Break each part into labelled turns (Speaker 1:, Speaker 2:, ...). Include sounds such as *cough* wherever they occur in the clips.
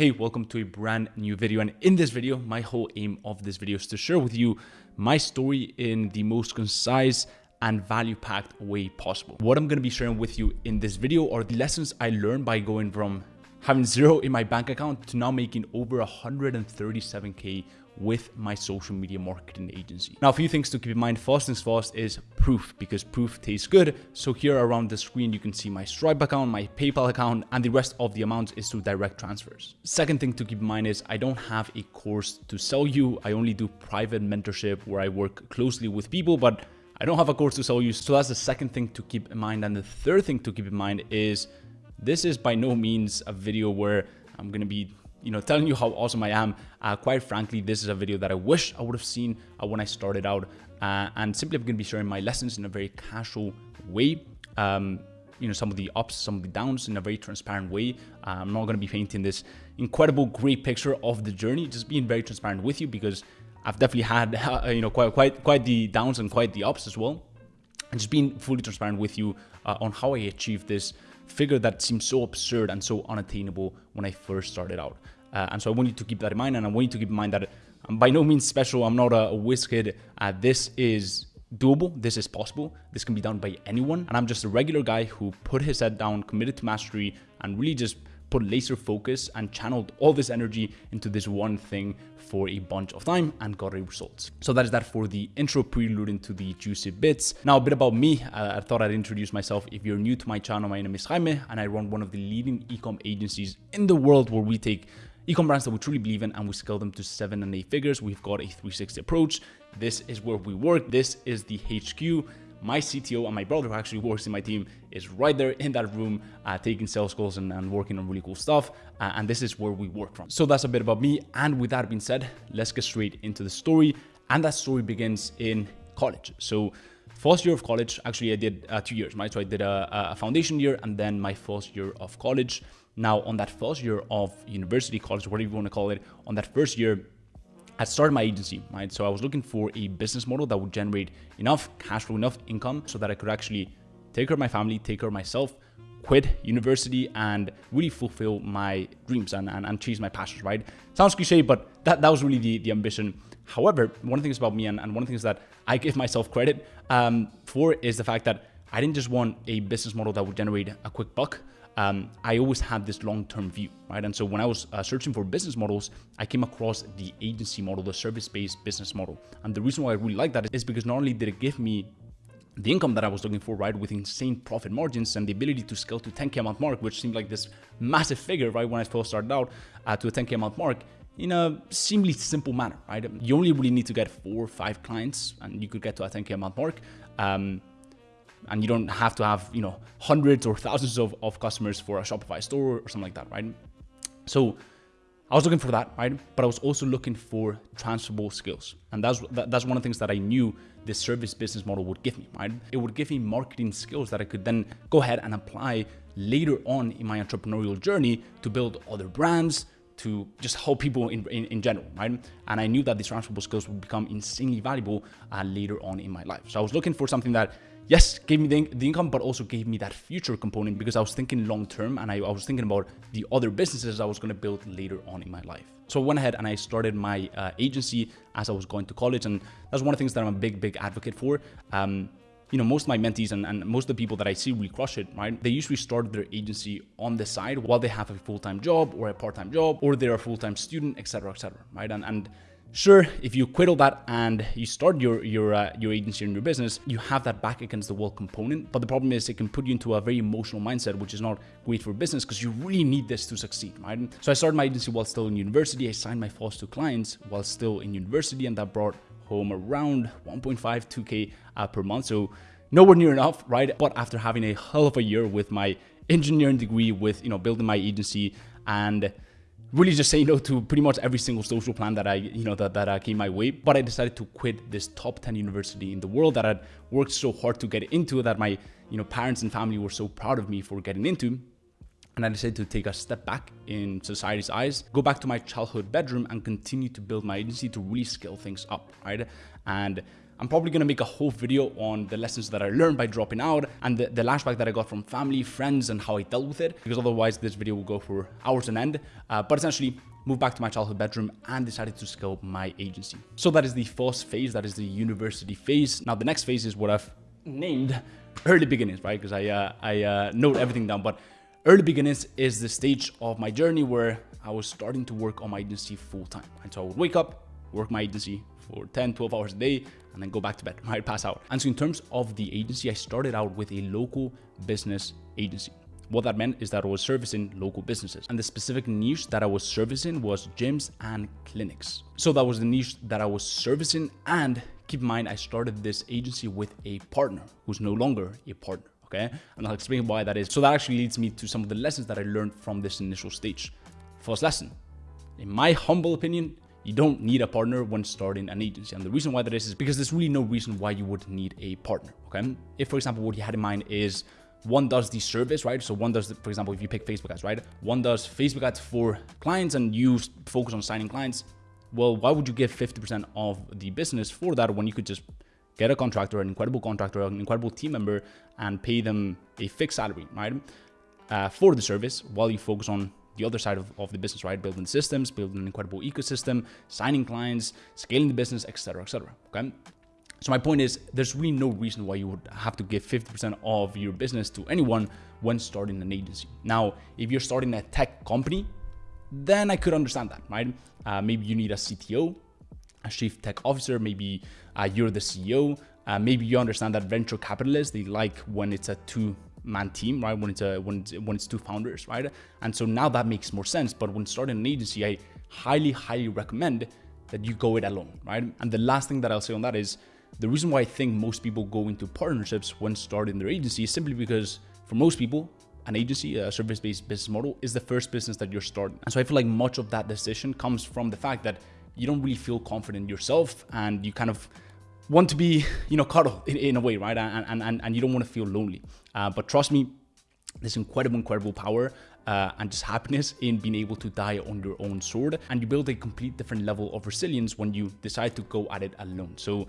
Speaker 1: Hey, welcome to a brand new video. And in this video, my whole aim of this video is to share with you my story in the most concise and value packed way possible. What I'm going to be sharing with you in this video are the lessons I learned by going from having zero in my bank account to now making over 137K with my social media marketing agency. Now, a few things to keep in mind. First things first is proof because proof tastes good. So here around the screen, you can see my Stripe account, my PayPal account, and the rest of the amounts is through direct transfers. Second thing to keep in mind is I don't have a course to sell you. I only do private mentorship where I work closely with people, but I don't have a course to sell you. So that's the second thing to keep in mind. And the third thing to keep in mind is this is by no means a video where I'm going to be you know, telling you how awesome I am. Uh, quite frankly, this is a video that I wish I would have seen uh, when I started out. Uh, and simply I'm going to be sharing my lessons in a very casual way. Um, you know, some of the ups, some of the downs in a very transparent way. Uh, I'm not going to be painting this incredible, great picture of the journey, just being very transparent with you because I've definitely had, *laughs* you know, quite, quite, quite the downs and quite the ups as well. And just being fully transparent with you uh, on how I achieved this figure that seemed so absurd and so unattainable when I first started out. Uh, and so I want you to keep that in mind. And I want you to keep in mind that I'm by no means special. I'm not a, whiz kid. Uh, this is doable. This is possible. This can be done by anyone. And I'm just a regular guy who put his head down, committed to mastery, and really just put laser focus and channeled all this energy into this one thing for a bunch of time and got results. So that is that for the intro prelude into the juicy bits. Now a bit about me, uh, I thought I'd introduce myself. If you're new to my channel, my name is Jaime and I run one of the leading ecom agencies in the world where we take ecom brands that we truly believe in and we scale them to seven and eight figures. We've got a 360 approach. This is where we work. This is the HQ my CTO and my brother who actually works in my team is right there in that room uh, taking sales calls and, and, working on really cool stuff. Uh, and this is where we work from. So that's a bit about me. And with that being said, let's get straight into the story. And that story begins in college. So first year of college, actually I did uh, two years, right? So I did a, a foundation year and then my first year of college. Now on that first year of university, college, whatever you want to call it, on that first year, I started my agency, right? So I was looking for a business model that would generate enough cash flow, enough income so that I could actually take care of my family, take care of myself, quit university and really fulfill my dreams and, and, and chase my passions, right? Sounds cliche, but that, that was really the, the ambition. However, one of the things about me and, and one of the things that I give myself credit um, for is the fact that I didn't just want a business model that would generate a quick buck um, I always had this long-term view, right? And so when I was uh, searching for business models, I came across the agency model, the service-based business model. And the reason why I really like that is because not only did it give me the income that I was looking for, right, with insane profit margins and the ability to scale to 10k a month mark, which seemed like this massive figure, right, when I first started out uh, to a 10k a month mark, in a seemingly simple manner, right? You only really need to get four or five clients, and you could get to a 10k a month mark. Um, and you don't have to have you know hundreds or thousands of, of customers for a shopify store or something like that right so i was looking for that right but i was also looking for transferable skills and that's that, that's one of the things that i knew this service business model would give me right it would give me marketing skills that i could then go ahead and apply later on in my entrepreneurial journey to build other brands to just help people in, in, in, general, right? And I knew that these transferable skills would become insanely valuable uh, later on in my life. So I was looking for something that yes, gave me the, the, income, but also gave me that future component because I was thinking long term and I, I was thinking about the other businesses I was going to build later on in my life. So I went ahead and I started my uh, agency as I was going to college. And that's one of the things that I'm a big, big advocate for. Um, you know, most of my mentees and, and most of the people that I see really crush it, right? They usually start their agency on the side while they have a full-time job or a part-time job, or they're a full-time student, etc., etc., right? And, and Sure, if you quit all that and you start your your uh, your agency and your business, you have that back against the wall component. But the problem is it can put you into a very emotional mindset, which is not great for business because you really need this to succeed, right? So I started my agency while still in university. I signed my first two clients while still in university, and that brought home around 1.5 2k uh, per month. So nowhere near enough, right? But after having a hell of a year with my engineering degree, with you know building my agency and really just saying no to pretty much every single social plan that I, you know, that, that uh, came my way. But I decided to quit this top 10 university in the world that I'd worked so hard to get into that my, you know, parents and family were so proud of me for getting into. And I decided to take a step back in society's eyes, go back to my childhood bedroom and continue to build my agency to really scale things up, right? And I'm probably gonna make a whole video on the lessons that I learned by dropping out and the, the lashback that I got from family, friends, and how I dealt with it, because otherwise this video will go for hours on end. Uh, but essentially, moved back to my childhood bedroom and decided to scale my agency. So that is the first phase, that is the university phase. Now the next phase is what I've named early beginnings, right? Because I, uh, I uh, note everything down, but early beginnings is the stage of my journey where I was starting to work on my agency full time. And so I would wake up, work my agency for 10, 12 hours a day, and then go back to bed, *laughs* right? Pass out. And so in terms of the agency, I started out with a local business agency. What that meant is that I was servicing local businesses. And the specific niche that I was servicing was gyms and clinics. So that was the niche that I was servicing. And keep in mind, I started this agency with a partner who's no longer a partner. Okay. And I'll explain why that is. So that actually leads me to some of the lessons that I learned from this initial stage. First lesson, in my humble opinion, you don't need a partner when starting an agency. And the reason why that is is because there's really no reason why you would need a partner. Okay. If, for example, what you had in mind is one does the service, right? So one does, the, for example, if you pick Facebook ads, right? One does Facebook ads for clients and you focus on signing clients. Well, why would you give 50% of the business for that when you could just get a contractor, an incredible contractor, an incredible team member, and pay them a fixed salary, right? Uh, for the service while you focus on the other side of, of the business, right? Building systems, building an incredible ecosystem, signing clients, scaling the business, etc., etc. okay? So my point is, there's really no reason why you would have to give 50% of your business to anyone when starting an agency. Now, if you're starting a tech company, then I could understand that, right? Uh, maybe you need a CTO, a chief tech officer, maybe uh, you're the CEO, uh, maybe you understand that venture capitalists, they like when it's a two man team, right? When it's a when it's, when it's two founders, right? And so now that makes more sense. But when starting an agency, I highly, highly recommend that you go it alone, right? And the last thing that I'll say on that is the reason why I think most people go into partnerships when starting their agency is simply because for most people, an agency, a service-based business model is the first business that you're starting. And so I feel like much of that decision comes from the fact that you don't really feel confident yourself and you kind of want to be, you know, cuddled in, in a way, right? And, and, and you don't want to feel lonely. Uh, but trust me, there's incredible, incredible power uh, and just happiness in being able to die on your own sword. And you build a complete different level of resilience when you decide to go at it alone. So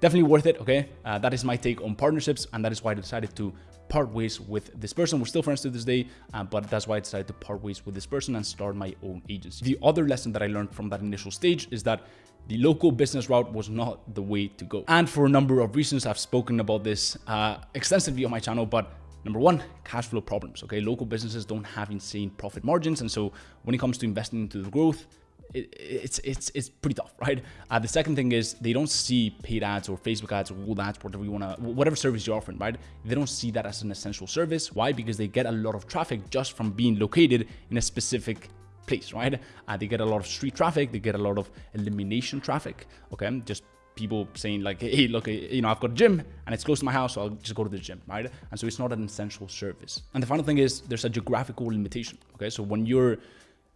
Speaker 1: definitely worth it. Okay. Uh, that is my take on partnerships. And that is why I decided to part ways with this person. We're still friends to this day, uh, but that's why I decided to part ways with this person and start my own agency. The other lesson that I learned from that initial stage is that the local business route was not the way to go. And for a number of reasons, I've spoken about this uh, extensively on my channel, but Number one, cash flow problems. Okay, local businesses don't have insane profit margins, and so when it comes to investing into the growth, it, it's it's it's pretty tough, right? Uh, the second thing is they don't see paid ads or Facebook ads or Google ads, whatever you wanna, whatever service you're offering, right? They don't see that as an essential service. Why? Because they get a lot of traffic just from being located in a specific place, right? Uh, they get a lot of street traffic, they get a lot of elimination traffic, okay? Just people saying like, hey, look, you know, I've got a gym and it's close to my house, so I'll just go to the gym, right? And so it's not an essential service. And the final thing is there's a geographical limitation, okay? So when you're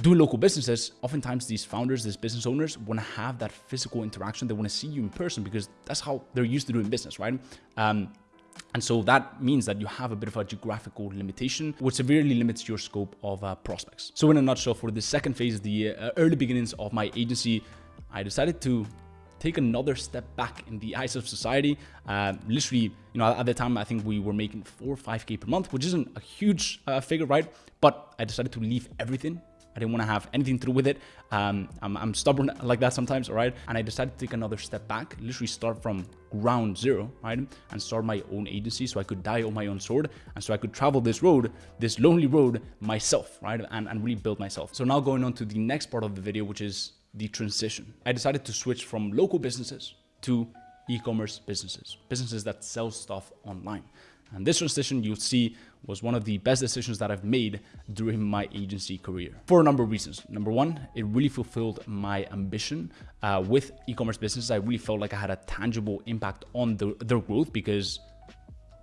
Speaker 1: doing local businesses, oftentimes these founders, these business owners want to have that physical interaction. They want to see you in person because that's how they're used to doing business, right? Um, and so that means that you have a bit of a geographical limitation, which severely limits your scope of uh, prospects. So in a nutshell, for the second phase, the uh, early beginnings of my agency, I decided to take another step back in the eyes of society. Uh, literally, you know, at the time, I think we were making four or 5K per month, which isn't a huge uh, figure, right? But I decided to leave everything. I didn't want to have anything to do with it. Um, I'm, I'm, stubborn *laughs* like that sometimes, all right? And I decided to take another step back, literally start from ground zero, right? And start my own agency so I could die on my own sword and so I could travel this road, this lonely road myself, right? And, and really build myself. So now going on to the next part of the video, which is the transition. I decided to switch from local businesses to e-commerce businesses, businesses that sell stuff online. And this transition you'll see was one of the best decisions that I've made during my agency career for a number of reasons. Number one, it really fulfilled my ambition uh, with e-commerce businesses. I really felt like I had a tangible impact on the, their growth because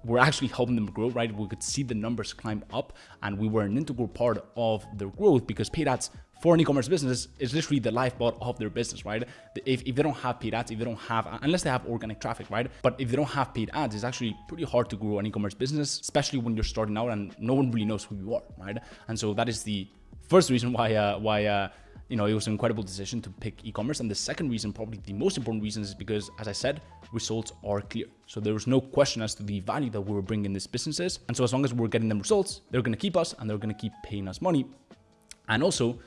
Speaker 1: we're actually helping them grow, right? We could see the numbers climb up and we were an integral part of their growth because paid ads for an e-commerce business is literally the lifeblood of their business, right? If, if they don't have paid ads, if they don't have, unless they have organic traffic, right? But if they don't have paid ads, it's actually pretty hard to grow an e-commerce business, especially when you're starting out and no one really knows who you are, right? And so that is the first reason why, uh, why, uh, you know, it was an incredible decision to pick e-commerce. And the second reason, probably the most important reason is because, as I said, results are clear. So there was no question as to the value that we were bringing these businesses. And so as long as we're getting them results, they're going to keep us and they're going to keep paying us money. And also,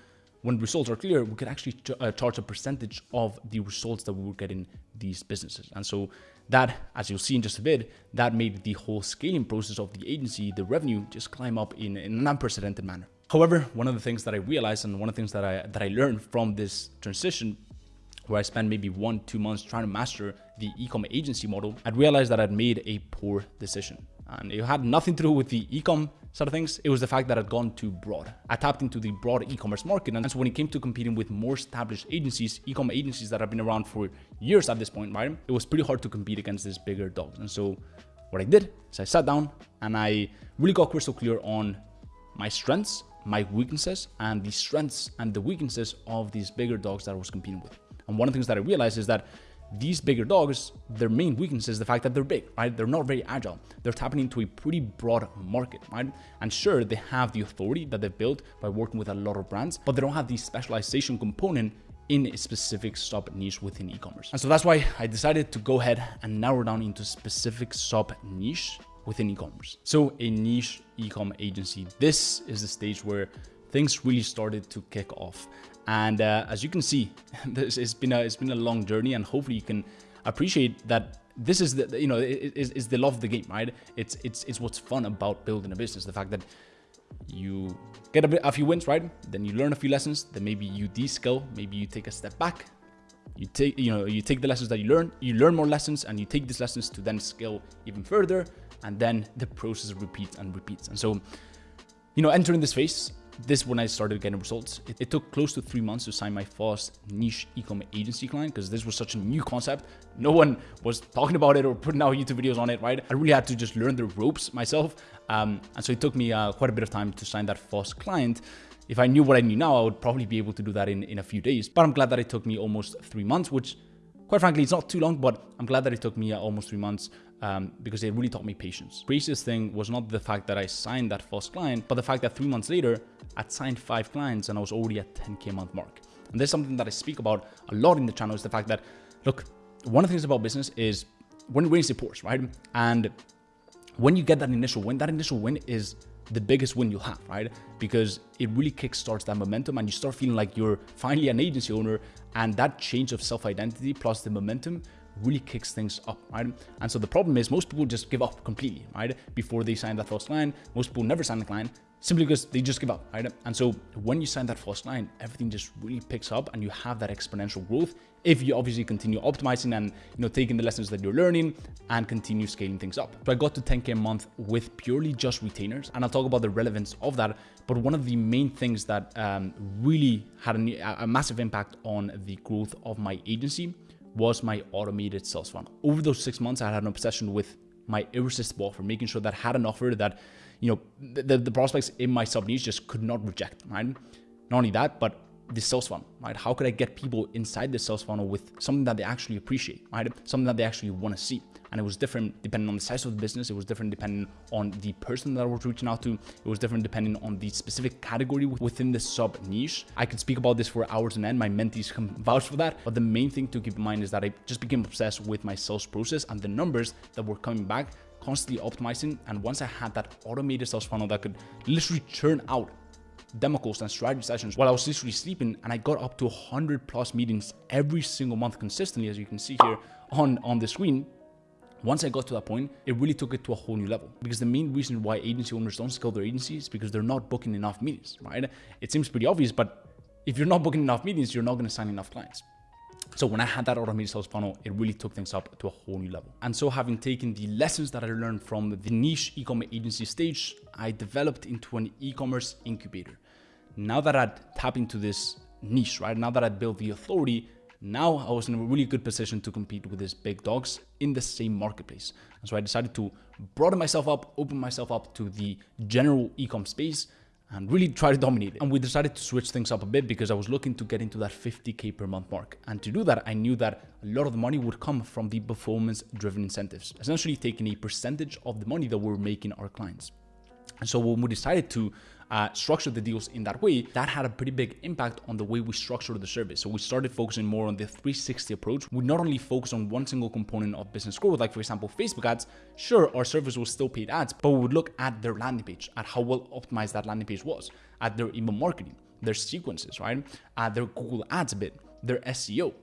Speaker 1: when results are clear, we could actually ch uh, charge a percentage of the results that we were getting these businesses. And so that, as you'll see in just a bit, that made the whole scaling process of the agency, the revenue, just climb up in, in an unprecedented manner. However, one of the things that I realized and one of the things that I that I learned from this transition where I spent maybe one, two months trying to master the e-com agency model, I realized that I'd made a poor decision. And it had nothing to do with the e-com side of things. It was the fact that I'd gone too broad. I tapped into the broad e-commerce market. And so when it came to competing with more established agencies, e-com agencies that have been around for years at this point, right? It was pretty hard to compete against these bigger dogs. And so what I did is I sat down and I really got crystal clear on my strengths, my weaknesses, and the strengths and the weaknesses of these bigger dogs that I was competing with. And one of the things that I realized is that these bigger dogs, their main weakness is the fact that they're big, right? They're not very agile. They're tapping into a pretty broad market, right? And sure, they have the authority that they've built by working with a lot of brands, but they don't have the specialization component in a specific sub niche within e-commerce. And so that's why I decided to go ahead and narrow down into specific sub niche within e-commerce. So a niche e-com agency. This is the stage where things really started to kick off. And uh, as you can see, *laughs* this it's been a it's been a long journey, and hopefully you can appreciate that this is the you know is, is the love of the game, right? It's it's it's what's fun about building a business. The fact that you get a, bit, a few wins, right? Then you learn a few lessons. Then maybe you de-skill. Maybe you take a step back. You take you know you take the lessons that you learn. You learn more lessons, and you take these lessons to then scale even further. And then the process repeats and repeats. And so, you know, entering this phase, this when I started getting results. It, it, took close to three months to sign my first niche e-commerce agency client because this was such a new concept. No one was talking about it or putting out YouTube videos on it, right? I really had to just learn the ropes myself. Um, and so it took me uh, quite a bit of time to sign that first client. If I knew what I knew now, I would probably be able to do that in, in a few days. But I'm glad that it took me almost three months, which quite frankly, it's not too long, but I'm glad that it took me uh, almost three months um, because it really taught me patience. Craziest thing was not the fact that I signed that first client, but the fact that three months later, I'd signed five clients and I was already at 10K a month mark. And there's something that I speak about a lot in the channel is the fact that, look, one of the things about business is when rains it pours, right? And when you get that initial win, that initial win is the biggest win you'll have, right? Because it really kickstarts that momentum and you start feeling like you're finally an agency owner and that change of self-identity plus the momentum really kicks things up, right? And so the problem is most people just give up completely, right? Before they sign that first line, most people never sign the client simply because they just give up, right? And so when you sign that first line, everything just really picks up and you have that exponential growth if you obviously continue optimizing and you know taking the lessons that you're learning and continue scaling things up. So I got to 10k a month with purely just retainers, and I'll talk about the relevance of that. But one of the main things that um, really had a, a massive impact on the growth of my agency was my automated sales funnel. Over those six months, I had an obsession with my irresistible offer, making sure that I had an offer that, you know, the, the prospects in my sub niche just could not reject, right? Not only that, but the sales funnel, right? How could I get people inside the sales funnel with something that they actually appreciate, right? Something that they actually want to see. And it was different depending on the size of the business. It was different depending on the person that I was reaching out to. It was different depending on the specific category within the sub niche. I could speak about this for hours and end. My mentees can *laughs* vouch for that. But the main thing to keep in mind is that I just became obsessed with my sales process and the numbers that were coming back constantly optimizing. And once I had that automated sales funnel that could literally churn out demo calls and strategy sessions while I was literally sleeping and I got up to 100 plus meetings every single month consistently as you can see here on, on the screen. Once I got to that point, it really took it to a whole new level. Because the main reason why agency owners don't scale their agency is because they're not booking enough meetings, right? It seems pretty obvious, but if you're not booking enough meetings, you're not going to sign enough clients. So when I had that automated sales funnel, it really took things up to a whole new level. And so having taken the lessons that I learned from the niche e-commerce agency stage, I developed into an e-commerce incubator. Now that I'd tapped into this niche, right? Now that I'd built the authority, now I was in a really good position to compete with these big dogs in the same marketplace. And so I decided to broaden myself up, open myself up to the general e-com space and really try to dominate it. And we decided to switch things up a bit because I was looking to get into that 50K per month mark. And to do that, I knew that a lot of the money would come from the performance driven incentives, essentially taking a percentage of the money that we're making our clients. And so when we decided to uh, structure the deals in that way, that had a pretty big impact on the way we structured the service. So we started focusing more on the 360 approach. We not only focus on one single component of business growth, like for example, Facebook ads, sure, our service was still paid ads, but we would look at their landing page, at how well optimized that landing page was, at their email marketing, their sequences, right? At their Google ads a bit, their SEO,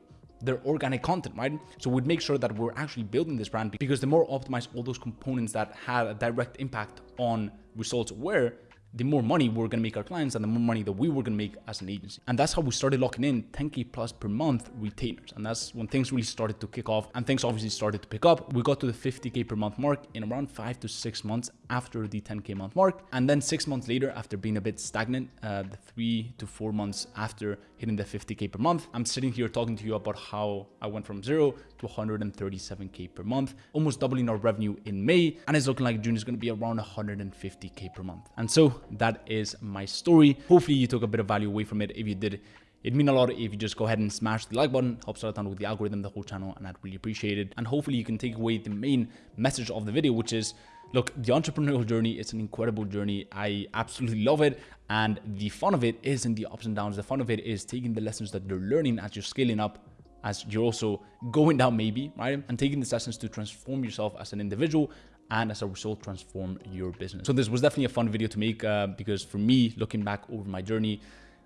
Speaker 1: their organic content, right? So we'd make sure that we're actually building this brand because the more optimized all those components that had a direct impact on results were, the more money we're going to make our clients and the more money that we were going to make as an agency. And that's how we started locking in 10K plus per month retainers. And that's when things really started to kick off and things obviously started to pick up. We got to the 50K per month mark in around five to six months after the 10K month mark. And then six months later, after being a bit stagnant, uh, the three to four months after hitting the 50K per month, I'm sitting here talking to you about how I went from zero to 137K per month, almost doubling our revenue in May. And it's looking like June is going to be around 150K per month. And so that is my story. Hopefully you took a bit of value away from it. If you did, It'd mean a lot if you just go ahead and smash the like button, helps out with the algorithm, the whole channel, and I'd really appreciate it. And hopefully you can take away the main message of the video, which is, look, the entrepreneurial journey is an incredible journey. I absolutely love it. And the fun of it isn't the ups and downs. The fun of it is taking the lessons that you're learning as you're scaling up as you're also going down maybe, right? And taking the lessons to transform yourself as an individual and as a result transform your business. So this was definitely a fun video to make uh, because for me, looking back over my journey,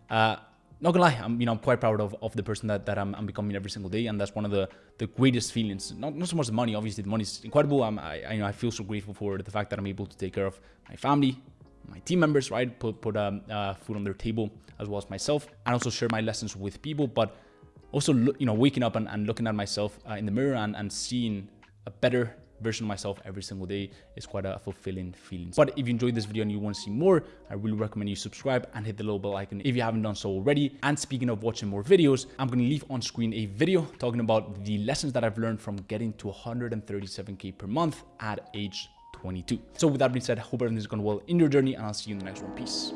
Speaker 1: uh, not gonna lie, I'm you know I'm quite proud of, of the person that, that I'm, I'm becoming every single day, and that's one of the the greatest feelings. Not not so much the money, obviously the money is incredible. I'm, I I, you know I feel so grateful for the fact that I'm able to take care of my family, my team members, right? Put put um, uh, food on their table as well as myself, and also share my lessons with people. But also you know waking up and, and looking at myself uh, in the mirror and, and seeing a better version of myself every single day is quite a fulfilling feeling. But if you enjoyed this video and you want to see more, I really recommend you subscribe and hit the little bell icon if you haven't done so already. And speaking of watching more videos, I'm going to leave on screen a video talking about the lessons that I've learned from getting to 137k per month at age 22. So with that being said, I hope everything's going well in your journey and I'll see you in the next one. Peace.